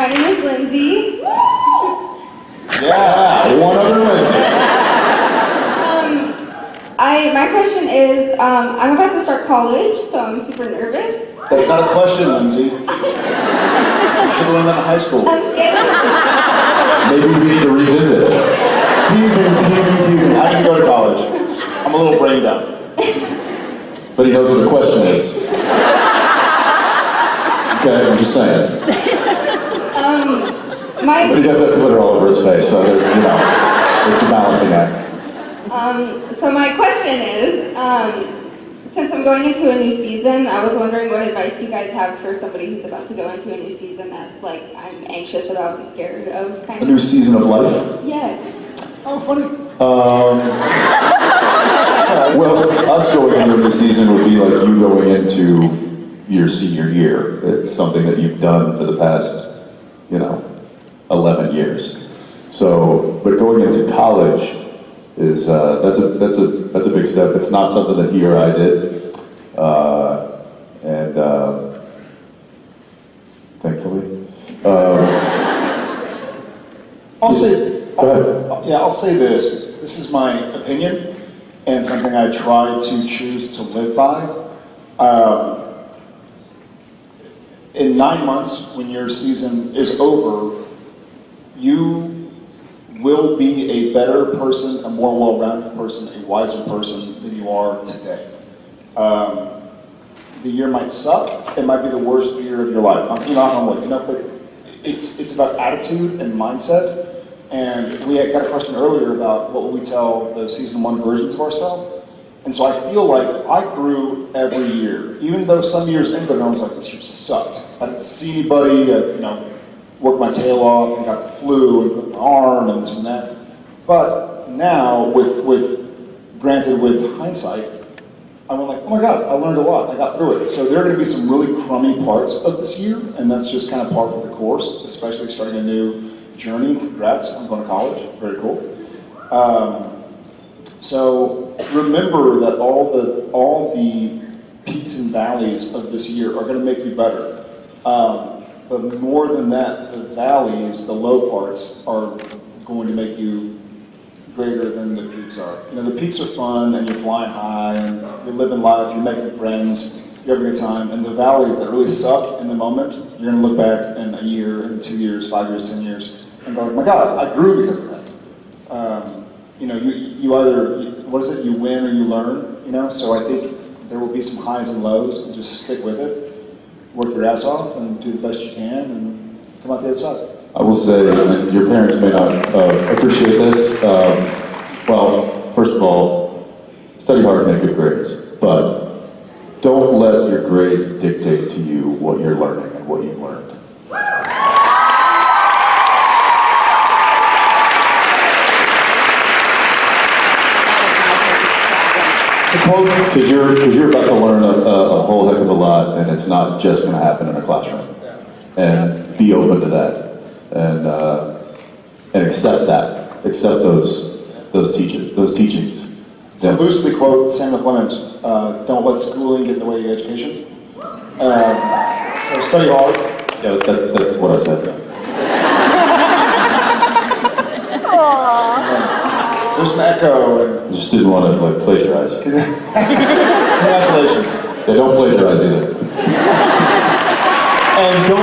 My name is Lindsay. Yeah, one other Lindsay. Um, I my question is, um, I'm about to start college, so I'm super nervous. That's not a question, Lindsay. You should have learned that in high school. Maybe we need to revisit it. Teasing, teasing, teasing. I didn't go to college. I'm a little brain down. But he knows what the question is. Okay, I'm just saying. But my he does have glitter all over his face, so there's, you know, it's a balancing act. um, so my question is, um, since I'm going into a new season, I was wondering what advice you guys have for somebody who's about to go into a new season that like I'm anxious about and scared of, kind A new season of life. Yes. Oh, funny. Um, well, us going into a new season would be like you going into your senior year. It's something that you've done for the past, you know, 11 years. So, but going into college is, uh, that's a, that's a, that's a big step. It's not something that he or I did. Uh, and, uh, thankfully. Um, I'll say, I'll, yeah, I'll say this. This is my opinion and something I try to choose to live by. Um, in nine months, when your season is over, you will be a better person, a more well-rounded person, a wiser person than you are today. Um, the year might suck. It might be the worst year of your life. I'm, you know, I'm like, you know, but it's it's about attitude and mindset. And we had got a question earlier about what would we tell the season one versions of ourselves. And so I feel like I grew every year, even though some years ended and I was like, this year sucked. I didn't see anybody, I, you know, worked my tail off and got the flu and broke my arm and this and that. But now, with with granted with hindsight, I went like, oh my God, I learned a lot. I got through it. So there are going to be some really crummy parts of this year, and that's just kind of par for the course, especially starting a new journey. Congrats, I'm going to college. Very cool. Um, so remember that all the all the peaks and valleys of this year are going to make you better. Um, but more than that, the valleys, the low parts, are going to make you greater than the peaks are. You know, the peaks are fun and you're flying high and you're living life, you're making friends, you're having a good time. And the valleys that really suck in the moment, you're gonna look back in a year, in two years, five years, ten years, and go, my God, I grew because of that. Um, you know, you, you either, what is it, you win or you learn, you know? So I think there will be some highs and lows and just stick with it, work your ass off and do the best you can and come out the other side. I will say, your parents may not uh, appreciate this. Um, well, first of all, study hard and make good grades, but don't let your grades dictate to you what you're learning and what you've learned. It's a quote Because you're, because you're about to learn a, a, a whole heck of a lot, and it's not just going to happen in a classroom. And be open to that, and uh, and accept that, accept those those teaching those teachings. To loosely quote Samuel Clemens, uh, don't let schooling get in the way of your education. Um, so study hard. Yeah, that, that's what I said. There's an echo and I just didn't want to like plagiarize. congratulations. They don't plagiarize either. And don't